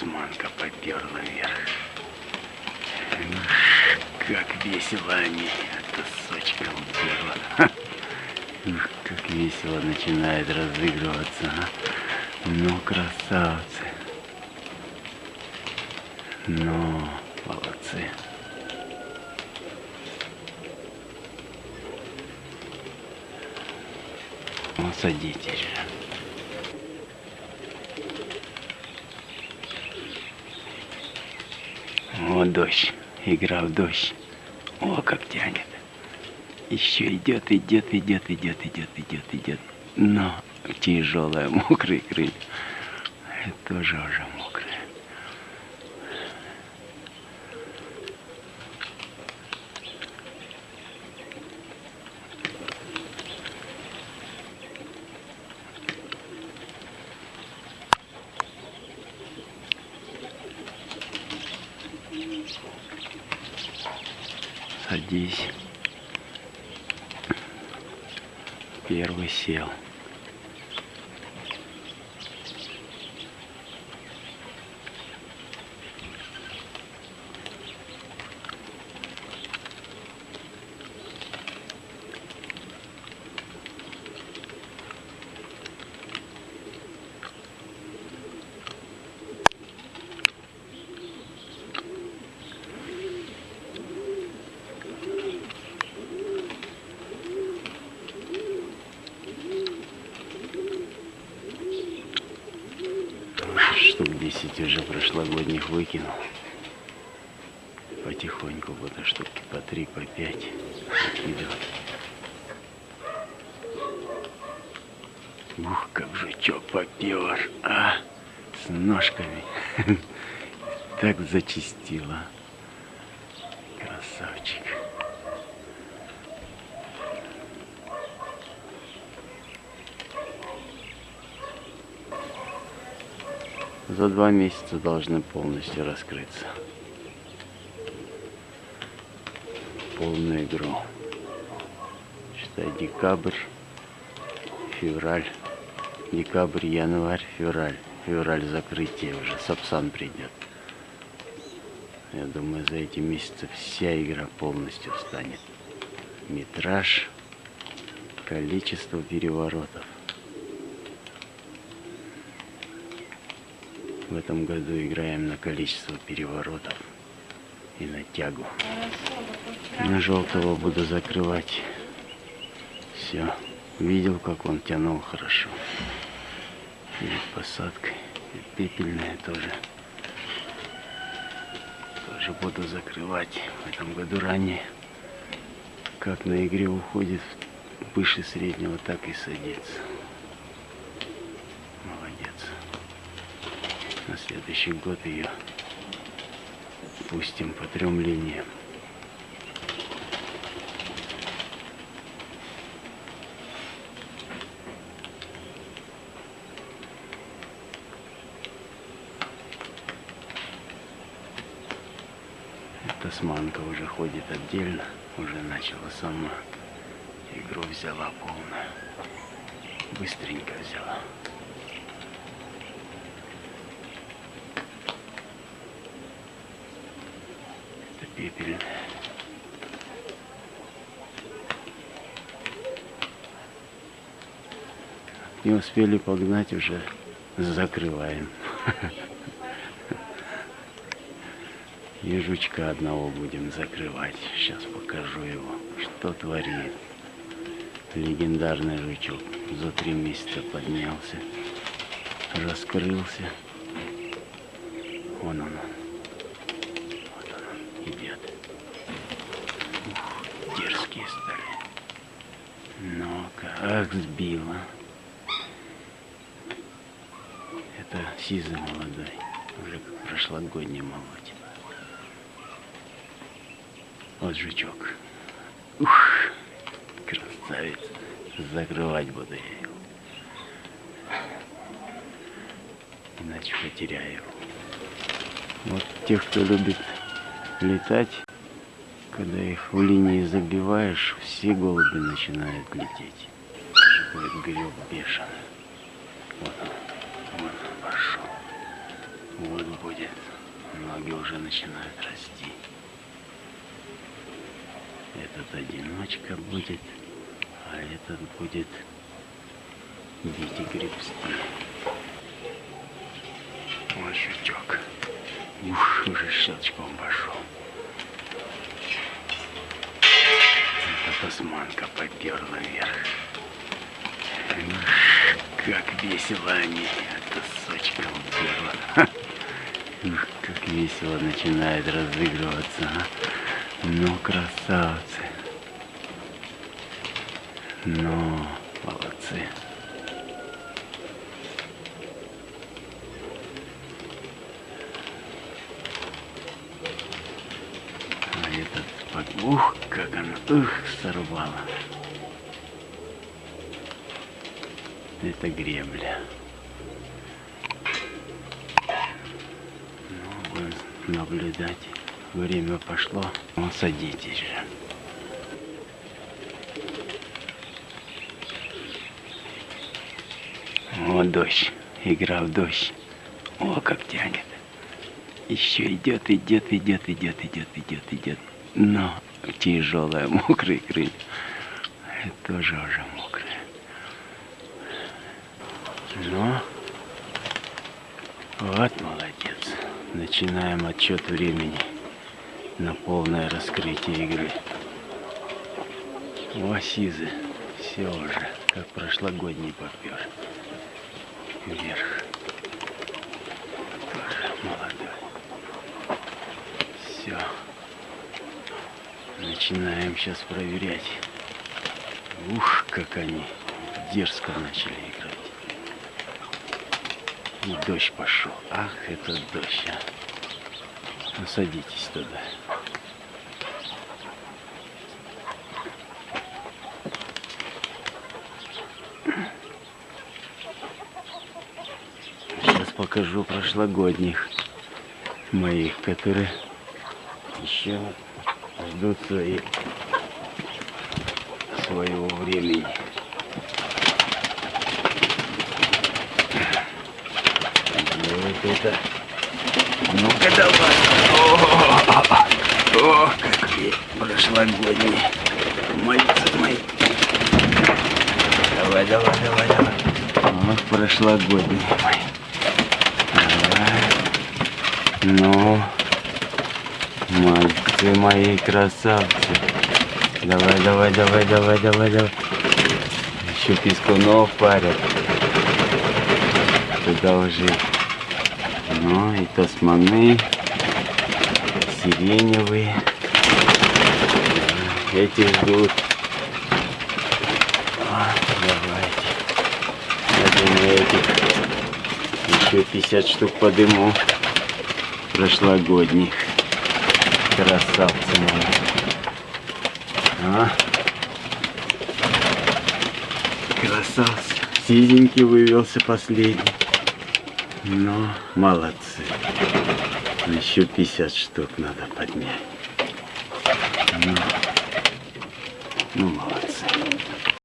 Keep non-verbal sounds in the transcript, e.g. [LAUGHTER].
тасманка поперла вверх. Как весело они это уперла. Ух, как весело начинает разыгрываться. А? Ну, красавцы. Ну, молодцы. Ну, садитесь же. О, дождь. Игра в дождь. О, как тянет. Еще идет, идет, идет, идет, идет, идет, идет. Но тяжелая, [LAUGHS] мокрые крылья. Это тоже уже мокрые. Садись. Первый сел. штук 10 уже прошлогодних выкинул. Потихоньку буду штуки по 3, по 5 выкидывать. Ух, как жучок попер, а, с ножками. [LAUGHS] Так зачистила. Красавчик. За два месяца должны полностью раскрыться. Полную игру. Считай, декабрь, февраль, декабрь, январь, февраль. Февраль закрытие уже, Сапсан придет. Я думаю, за эти месяцы вся игра полностью станет. Метраж, количество переворотов. В этом году играем на количество переворотов и на тягу. На желтого буду закрывать. Все. Видел, как он тянул хорошо. Перед посадкой. И пепельная тоже. Тоже буду закрывать. В этом году ранее. Как на игре уходит выше среднего, так и садится. на следующий год ее пустим по трем линиям. Тасманка уже ходит отдельно, уже начала сама. Игру взяла полную. Быстренько взяла. Пепель. Не успели погнать, уже закрываем. [LAUGHS] И жучка одного будем закрывать. Сейчас покажу его, что творит. Легендарный жучок. За три месяца поднялся, раскрылся. Вон он. Идет. Стали. Но как сбила. Это сизый молодой. Уже как прошлогодний молоть. Вот жучок. Ух, красавец. Закрывать буду я его. Иначе потеряю его. Вот тех, кто любит летать, когда их в линии забиваешь, все голуби начинают лететь. Будет греб бешеный. Вот он, вот он пошел. Вот будет. Ноги уже начинают расти. Этот одиночка будет, а этот будет бить и гребсти. Вот щучок. Ух, уже щелчком пошел. Это тасманка поперла вверх. Ух, как весело они это сочком перла. Ух, как весело начинает разыгрываться. А? Ну, красавцы. Ну, молодцы. А этот, под- ух, как она, ух, сорвала. Это гребля. Ну, будем наблюдать. Время пошло. Ну, садитесь же. О, дождь. Игра в дождь. О, как тянет. Еще идет, идет, идет, идет, идет, идет, идет. Но тяжелая, [LAUGHS] мокрый крылья. Это тоже уже мокрые. Ну, вот молодец. Начинаем отчет времени на полное раскрытие игры. О, Сизы, все уже, как прошлогодний попер. Вверх. Тоже молодой. Все. Начинаем сейчас проверять. Ух, как они дерзко начали играть. И дождь пошел. Ах, это дождь, а. Ну, садитесь туда. Сейчас покажу прошлогодних моих, которые еще ждут свои, своего времени. Вот это. Ну-ка давай. О, о, какие прошлогодние. Мальцы мои. Давай, давай, давай, давай. Вот прошлогодние мои. Давай. Ну, мальцы мои красавцы. Давай, давай, давай, давай, давай, давай. Еще пескунов парят. Туда уже. Ну, и тасманы, сиреневые. Эти ждут. Давайте. Я думаю, этих еще 50 штук подыму. Прошлогодних. Красавцы мои. А? Красавцы. Сизенький вывелся последний. Ну, молодцы. Еще 50 штук надо поднять. Ну, ну молодцы.